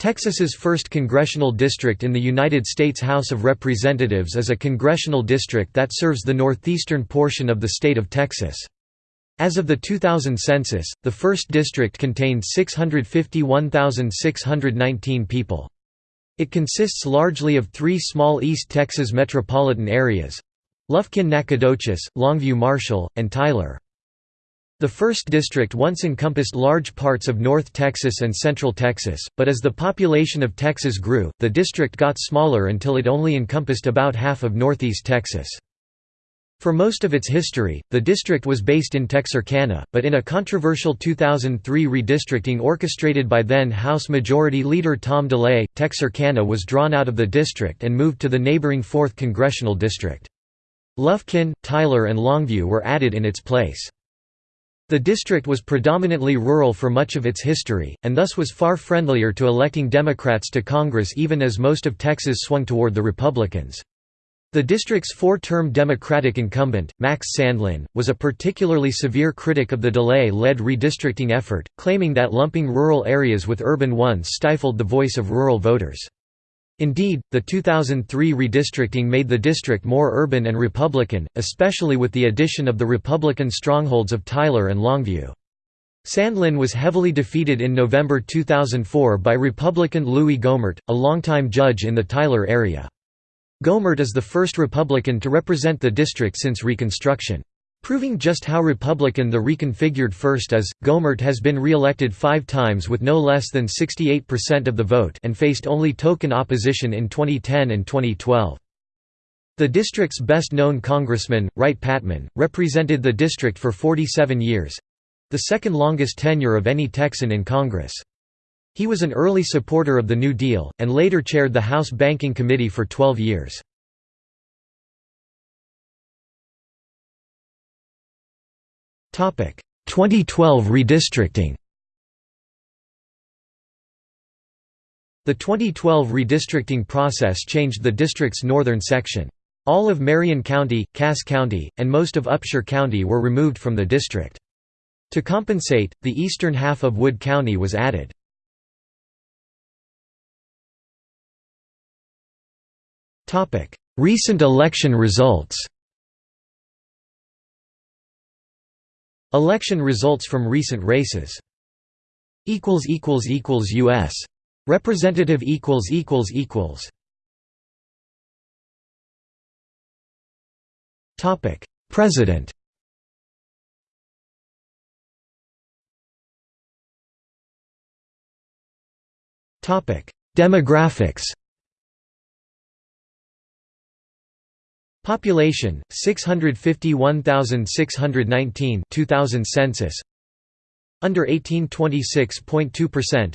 Texas's first congressional district in the United States House of Representatives is a congressional district that serves the northeastern portion of the state of Texas. As of the 2000 census, the first district contained 651,619 people. It consists largely of three small East Texas metropolitan areas—Lufkin-Nacogdoches, Longview-Marshall, and Tyler. The first district once encompassed large parts of North Texas and Central Texas, but as the population of Texas grew, the district got smaller until it only encompassed about half of Northeast Texas. For most of its history, the district was based in Texarkana, but in a controversial 2003 redistricting orchestrated by then House Majority Leader Tom DeLay, Texarkana was drawn out of the district and moved to the neighboring 4th Congressional District. Lufkin, Tyler and Longview were added in its place. The district was predominantly rural for much of its history, and thus was far friendlier to electing Democrats to Congress even as most of Texas swung toward the Republicans. The district's four-term Democratic incumbent, Max Sandlin, was a particularly severe critic of the DeLay-led redistricting effort, claiming that lumping rural areas with urban ones stifled the voice of rural voters. Indeed, the 2003 redistricting made the district more urban and Republican, especially with the addition of the Republican strongholds of Tyler and Longview. Sandlin was heavily defeated in November 2004 by Republican Louis Gohmert, a longtime judge in the Tyler area. Gohmert is the first Republican to represent the district since Reconstruction. Proving just how Republican the reconfigured first is, Gohmert has been re-elected five times with no less than 68% of the vote and faced only token opposition in 2010 and 2012. The district's best-known congressman, Wright Patman, represented the district for 47 years—the second longest tenure of any Texan in Congress. He was an early supporter of the New Deal, and later chaired the House Banking Committee for 12 years. 2012 redistricting The 2012 redistricting process changed the district's northern section. All of Marion County, Cass County, and most of Upshur County were removed from the district. To compensate, the eastern half of Wood County was added. Recent election results Election results from recent races. Equals equals equals U.S. Representative equals equals equals. Topic President Topic Demographics Population 651,619 2000 census. Under 18 26.2%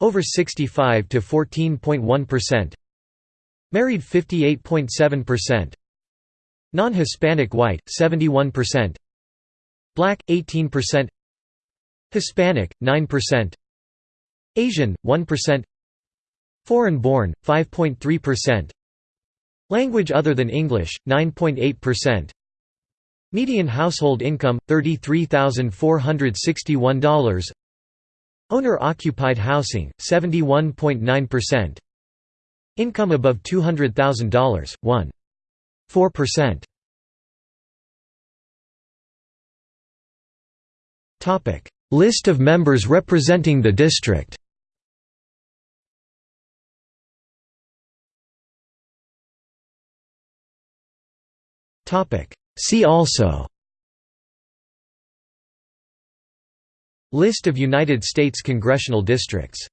Over 65 to 14.1% Married 58.7% Non-Hispanic white 71% Black 18% Hispanic 9% Asian 1% Foreign born 5.3% Language other than English, 9.8%. Median household income, $33,461. Owner-occupied housing, 71.9%. Income above $200,000, 1. 4%. List of members representing the district See also. List of United States congressional districts